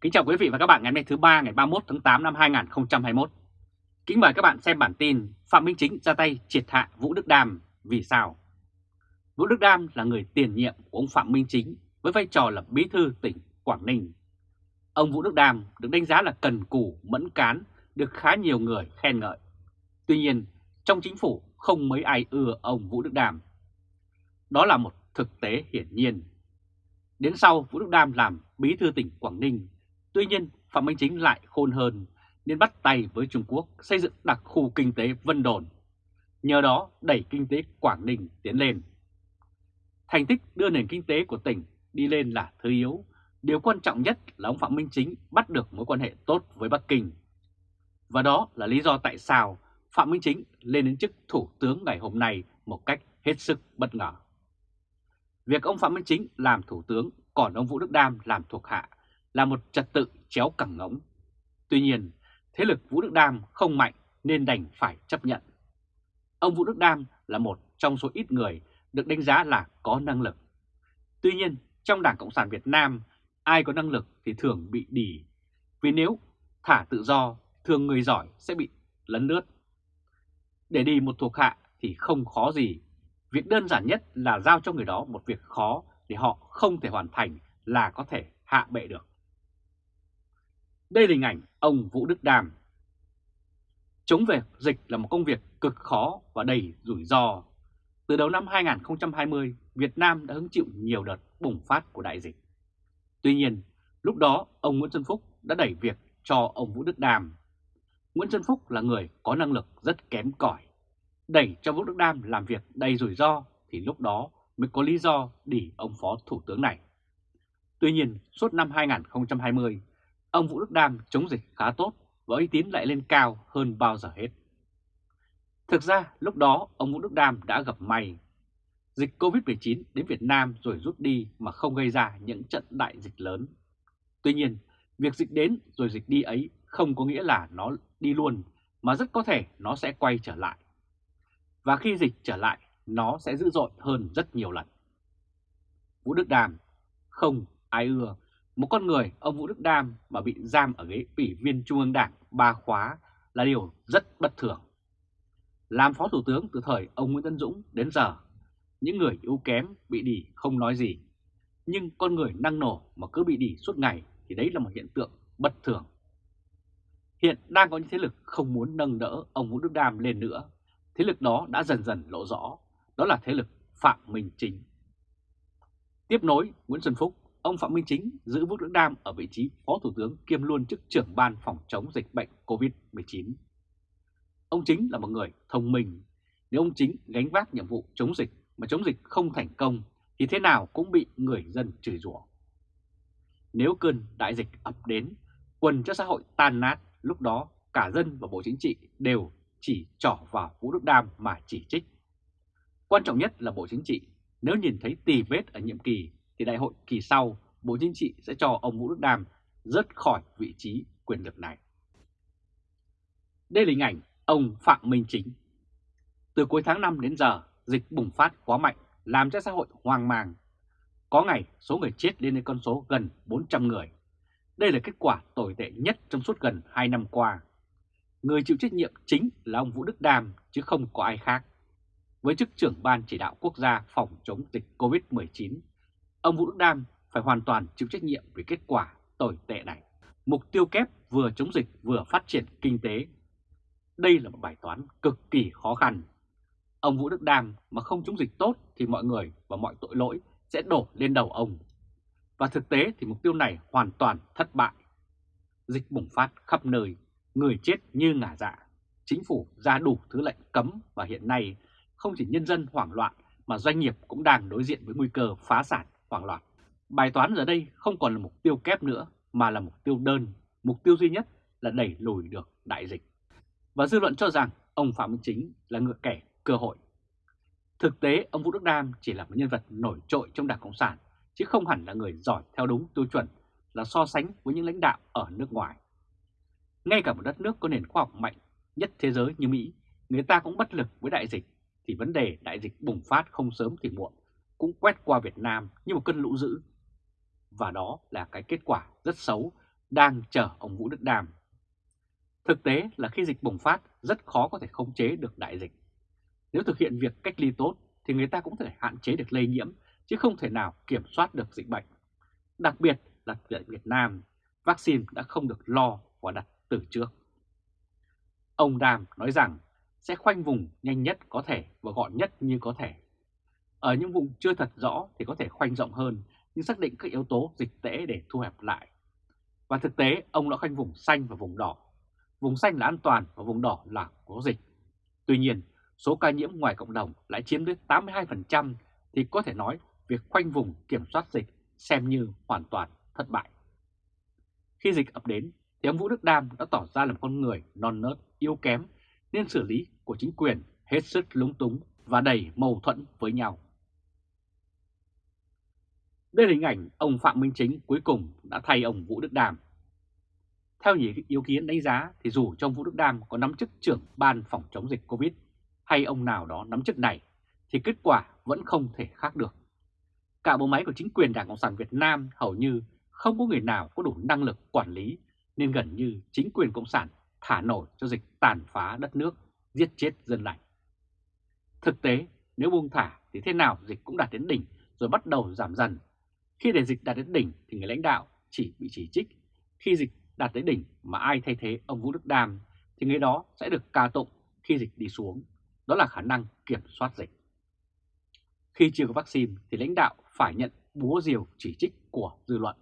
Kính chào quý vị và các bạn ngày hôm nay thứ ba ngày 31 tháng 8 năm 2021. Kính mời các bạn xem bản tin Phạm Minh Chính ra tay triệt hạ Vũ Đức Đam vì sao? Vũ Đức Đam là người tiền nhiệm của ông Phạm Minh Chính với vai trò là bí thư tỉnh Quảng Ninh. Ông Vũ Đức Đam được đánh giá là cần cù, mẫn cán, được khá nhiều người khen ngợi. Tuy nhiên, trong chính phủ không mấy ai ưa ông Vũ Đức Đam. Đó là một thực tế hiển nhiên. Đến sau Vũ Đức Đam làm bí thư tỉnh Quảng Ninh Tuy nhiên, Phạm Minh Chính lại khôn hơn nên bắt tay với Trung Quốc xây dựng đặc khu kinh tế Vân Đồn. Nhờ đó đẩy kinh tế Quảng Ninh tiến lên. Thành tích đưa nền kinh tế của tỉnh đi lên là thứ yếu. Điều quan trọng nhất là ông Phạm Minh Chính bắt được mối quan hệ tốt với Bắc Kinh. Và đó là lý do tại sao Phạm Minh Chính lên đến chức Thủ tướng ngày hôm nay một cách hết sức bất ngờ. Việc ông Phạm Minh Chính làm Thủ tướng còn ông Vũ Đức Đam làm thuộc hạ là một trật tự chéo cẳng ngống. Tuy nhiên, thế lực Vũ Đức Đam không mạnh nên đành phải chấp nhận. Ông Vũ Đức Đam là một trong số ít người được đánh giá là có năng lực. Tuy nhiên, trong Đảng Cộng sản Việt Nam, ai có năng lực thì thường bị đỉ. Vì nếu thả tự do, thường người giỏi sẽ bị lấn lướt. Để đi một thuộc hạ thì không khó gì. Việc đơn giản nhất là giao cho người đó một việc khó để họ không thể hoàn thành là có thể hạ bệ được. Đây là hình ảnh ông Vũ Đức Đàm. Chống về dịch là một công việc cực khó và đầy rủi ro. Từ đầu năm 2020, Việt Nam đã hứng chịu nhiều đợt bùng phát của đại dịch. Tuy nhiên, lúc đó ông Nguyễn Xuân Phúc đã đẩy việc cho ông Vũ Đức Đàm. Nguyễn Xuân Phúc là người có năng lực rất kém cỏi. Đẩy cho Vũ Đức Đam làm việc đầy rủi ro thì lúc đó mới có lý do để ông Phó Thủ tướng này. Tuy nhiên, suốt năm 2020, ông Vũ Đức Đam chống dịch khá tốt và uy tín lại lên cao hơn bao giờ hết. Thực ra lúc đó ông Vũ Đức Đam đã gặp may. Dịch Covid-19 đến Việt Nam rồi rút đi mà không gây ra những trận đại dịch lớn. Tuy nhiên, việc dịch đến rồi dịch đi ấy không có nghĩa là nó đi luôn mà rất có thể nó sẽ quay trở lại. Và khi dịch trở lại, nó sẽ dữ dội hơn rất nhiều lần. Vũ Đức Đàm không ai ưa một con người ông Vũ Đức Đam mà bị giam ở ghế ủy viên Trung ương Đảng ba khóa là điều rất bất thường. Làm Phó Thủ tướng từ thời ông Nguyễn Tân Dũng đến giờ, những người yếu kém bị đỉ không nói gì. Nhưng con người năng nổ mà cứ bị đỉ suốt ngày thì đấy là một hiện tượng bất thường. Hiện đang có những thế lực không muốn nâng đỡ ông Vũ Đức Đam lên nữa. Thế lực đó đã dần dần lộ rõ, đó là thế lực Phạm Minh Chính. Tiếp nối Nguyễn Xuân Phúc ông Phạm Minh Chính giữ Vũ Đức Đam ở vị trí Phó Thủ tướng kiêm luôn chức trưởng ban phòng chống dịch bệnh COVID-19. Ông Chính là một người thông minh. Nếu ông Chính gánh vác nhiệm vụ chống dịch mà chống dịch không thành công thì thế nào cũng bị người dân chửi rủa. Nếu cơn đại dịch ập đến, quần cho xã hội tan nát, lúc đó cả dân và Bộ Chính trị đều chỉ trỏ vào Vũ Đức Đam mà chỉ trích. Quan trọng nhất là Bộ Chính trị nếu nhìn thấy tì vết ở nhiệm kỳ thì đại hội kỳ sau Bộ Chính trị sẽ cho ông Vũ Đức Đam rớt khỏi vị trí quyền lực này. Đây là hình ảnh ông Phạm Minh Chính. Từ cuối tháng 5 đến giờ, dịch bùng phát quá mạnh, làm cho xã hội hoang mang. Có ngày số người chết lên đến con số gần 400 người. Đây là kết quả tồi tệ nhất trong suốt gần 2 năm qua. Người chịu trách nhiệm chính là ông Vũ Đức Đam chứ không có ai khác. Với chức trưởng ban chỉ đạo quốc gia phòng chống dịch COVID-19 ông Vũ Đức Đam phải hoàn toàn chịu trách nhiệm về kết quả tồi tệ này. Mục tiêu kép vừa chống dịch vừa phát triển kinh tế. Đây là một bài toán cực kỳ khó khăn. Ông Vũ Đức Đam mà không chống dịch tốt thì mọi người và mọi tội lỗi sẽ đổ lên đầu ông. Và thực tế thì mục tiêu này hoàn toàn thất bại. Dịch bùng phát khắp nơi, người chết như ngả dạ. Chính phủ ra đủ thứ lệnh cấm và hiện nay không chỉ nhân dân hoảng loạn mà doanh nghiệp cũng đang đối diện với nguy cơ phá sản hoảng loạn. Bài toán giờ đây không còn là mục tiêu kép nữa mà là mục tiêu đơn, mục tiêu duy nhất là đẩy lùi được đại dịch. Và dư luận cho rằng ông Phạm Minh Chính là ngựa kẻ cơ hội. Thực tế ông Vũ Đức Đam chỉ là một nhân vật nổi trội trong Đảng Cộng sản chứ không hẳn là người giỏi theo đúng tiêu chuẩn là so sánh với những lãnh đạo ở nước ngoài. Ngay cả một đất nước có nền khoa học mạnh nhất thế giới như Mỹ, người ta cũng bất lực với đại dịch thì vấn đề đại dịch bùng phát không sớm thì muộn cũng quét qua Việt Nam như một cơn lũ dữ. Và đó là cái kết quả rất xấu đang chờ ông Vũ Đức Đàm. Thực tế là khi dịch bùng phát rất khó có thể khống chế được đại dịch. Nếu thực hiện việc cách ly tốt thì người ta cũng thể hạn chế được lây nhiễm chứ không thể nào kiểm soát được dịch bệnh. Đặc biệt là tại Việt Nam, vaccine đã không được lo và đặt từ trước. Ông Đàm nói rằng sẽ khoanh vùng nhanh nhất có thể và gọn nhất như có thể. Ở những vùng chưa thật rõ thì có thể khoanh rộng hơn nhưng xác định các yếu tố dịch tễ để thu hẹp lại. Và thực tế ông đã khoanh vùng xanh và vùng đỏ. Vùng xanh là an toàn và vùng đỏ là có dịch. Tuy nhiên, số ca nhiễm ngoài cộng đồng lại chiếm tới 82% thì có thể nói việc khoanh vùng kiểm soát dịch xem như hoàn toàn thất bại. Khi dịch ập đến thì ông Vũ Đức Đam đã tỏ ra là một con người non nớt, yếu kém nên xử lý của chính quyền hết sức lúng túng và đầy mâu thuẫn với nhau. Đây là hình ảnh ông Phạm Minh Chính cuối cùng đã thay ông Vũ Đức Đàm. Theo nhiều ý kiến đánh giá thì dù trong Vũ Đức Đàm có nắm chức trưởng ban phòng chống dịch Covid hay ông nào đó nắm chức này thì kết quả vẫn không thể khác được. Cả bộ máy của chính quyền Đảng Cộng sản Việt Nam hầu như không có người nào có đủ năng lực quản lý nên gần như chính quyền Cộng sản thả nổi cho dịch tàn phá đất nước, giết chết dân lành. Thực tế, nếu buông thả thì thế nào dịch cũng đạt đến đỉnh rồi bắt đầu giảm dần. Khi để dịch đạt đến đỉnh thì người lãnh đạo chỉ bị chỉ trích. Khi dịch đạt đến đỉnh mà ai thay thế ông Vũ Đức Đam thì người đó sẽ được ca tụng khi dịch đi xuống. Đó là khả năng kiểm soát dịch. Khi chưa có vaccine thì lãnh đạo phải nhận búa diều chỉ trích của dư luận.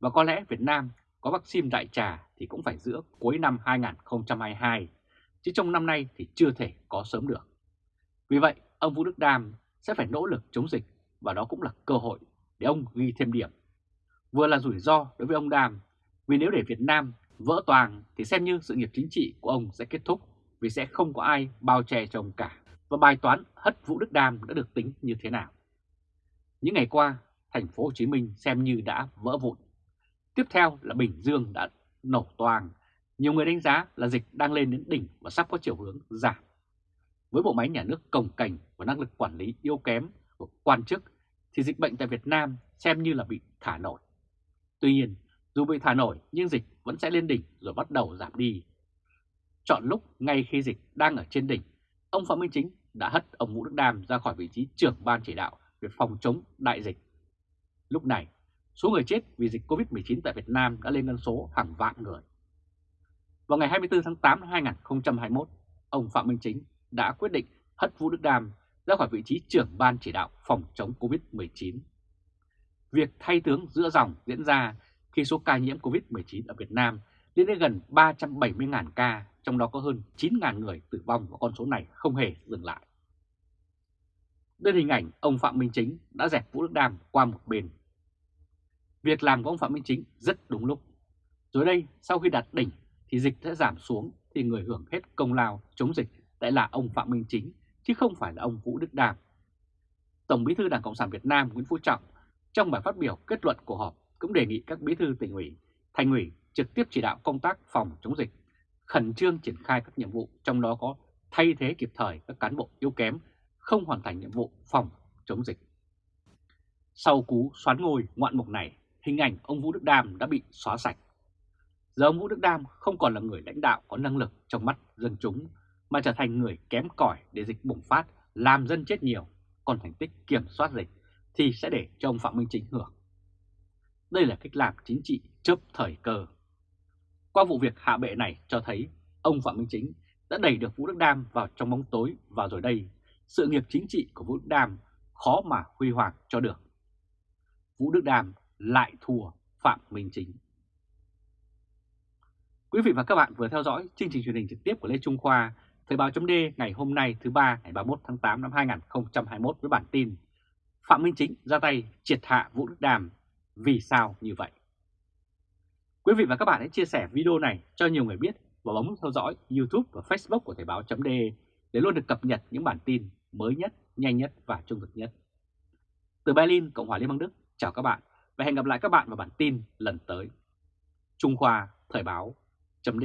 Và có lẽ Việt Nam có vaccine đại trà thì cũng phải giữa cuối năm 2022, chứ trong năm nay thì chưa thể có sớm được. Vì vậy, ông Vũ Đức Đam sẽ phải nỗ lực chống dịch và đó cũng là cơ hội để ông ghi thêm điểm. Vừa là rủi ro đối với ông Đàm, vì nếu để Việt Nam vỡ toàn thì xem như sự nghiệp chính trị của ông sẽ kết thúc vì sẽ không có ai bao che cho ông cả. Và bài toán hất Vũ Đức Đam đã được tính như thế nào? Những ngày qua, thành phố Hồ Chí Minh xem như đã vỡ vụn. Tiếp theo là Bình Dương đã nổ toang. Nhiều người đánh giá là dịch đang lên đến đỉnh và sắp có chiều hướng giảm. Với bộ máy nhà nước cồng cành và năng lực quản lý yếu kém của quan chức thì dịch bệnh tại Việt Nam xem như là bị thả nổi. Tuy nhiên, dù bị thả nổi nhưng dịch vẫn sẽ lên đỉnh rồi bắt đầu giảm đi. Chọn lúc ngay khi dịch đang ở trên đỉnh, ông Phạm Minh Chính đã hất ông Vũ Đức Đam ra khỏi vị trí trưởng ban chỉ đạo về phòng chống đại dịch. Lúc này, số người chết vì dịch COVID-19 tại Việt Nam đã lên con số hàng vạn người. Vào ngày 24 tháng 8 năm 2021, ông Phạm Minh Chính đã quyết định hất Vũ Đức Đam ra khỏi vị trí trưởng ban chỉ đạo phòng chống COVID-19. Việc thay tướng giữa dòng diễn ra khi số ca nhiễm COVID-19 ở Việt Nam lên đến gần 370.000 ca, trong đó có hơn 9.000 người tử vong và con số này không hề dừng lại. Đây là hình ảnh ông Phạm Minh Chính đã dẹp Vũ Đức Đam qua một bên. Việc làm của ông Phạm Minh Chính rất đúng lúc. Rồi đây, sau khi đạt đỉnh thì dịch sẽ giảm xuống thì người hưởng hết công lao chống dịch lại là ông Phạm Minh Chính chứ không phải là ông Vũ Đức Đam. Tổng bí thư Đảng Cộng sản Việt Nam Nguyễn Phú Trọng trong bài phát biểu kết luận của họp cũng đề nghị các bí thư tỉnh ủy, thành ủy trực tiếp chỉ đạo công tác phòng chống dịch, khẩn trương triển khai các nhiệm vụ trong đó có thay thế kịp thời các cán bộ yếu kém không hoàn thành nhiệm vụ phòng chống dịch. Sau cú xoán ngôi ngoạn mục này, hình ảnh ông Vũ Đức Đam đã bị xóa sạch. Giờ ông Vũ Đức Đam không còn là người lãnh đạo có năng lực trong mắt dân chúng, mà trở thành người kém cỏi để dịch bùng phát, làm dân chết nhiều, còn thành tích kiểm soát dịch thì sẽ để cho ông Phạm Minh Chính hưởng. Đây là cách làm chính trị chớp thời cơ. Qua vụ việc hạ bệ này cho thấy ông Phạm Minh Chính đã đẩy được Vũ Đức Đam vào trong bóng tối và rồi đây sự nghiệp chính trị của Vũ Đức Đam khó mà huy hoàng cho được. Vũ Đức Đam lại thua Phạm Minh Chính. Quý vị và các bạn vừa theo dõi chương trình truyền hình trực tiếp của Lê Trung Khoa, Thời báo chấm ngày hôm nay thứ ba ngày 31 tháng 8 năm 2021 với bản tin Phạm Minh Chính ra tay triệt hạ Vũ Đức Đàm vì sao như vậy? Quý vị và các bạn hãy chia sẻ video này cho nhiều người biết và bấm theo dõi YouTube và Facebook của Thời báo chấm để luôn được cập nhật những bản tin mới nhất, nhanh nhất và trung thực nhất. Từ Berlin, Cộng hòa Liên bang Đức, chào các bạn và hẹn gặp lại các bạn vào bản tin lần tới. Trung Khoa Thời báo chấm